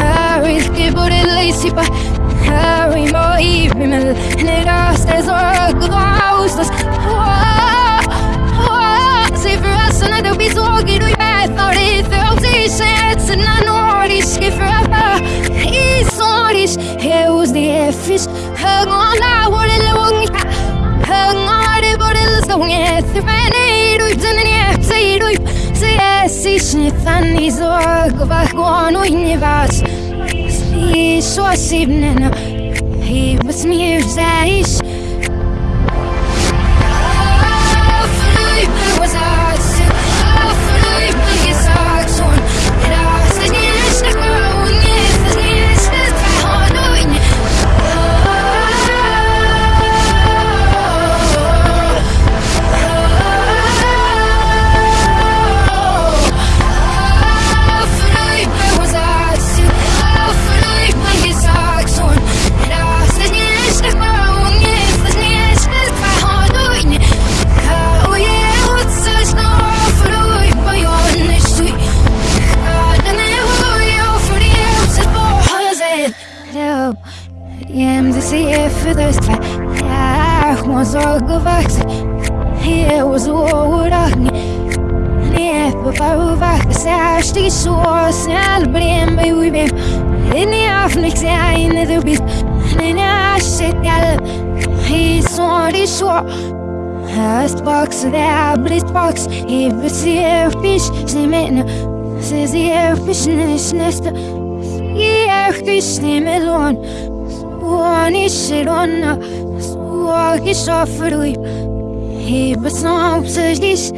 arriski budili si pa harimo ivrimel Nega se zora glaustas Se vrasana da bi zogi du je Thori throzi se na noriš Ki vrava i soriš Je uzdi je fiš Hag on la say, yes, it's not funny. So I go back on when you was. See, so I see, he was me, Zaish. Jem det ser för det Jag måste gå vaxa Jag was ordag Не попарувах Сега ще снял Брем бай уйбем Не афник сега и не дубит Не няше тял И сори шо Höstbox, det är blitbox I beser Guarnichirona, na o richa ferui. E passou ao diz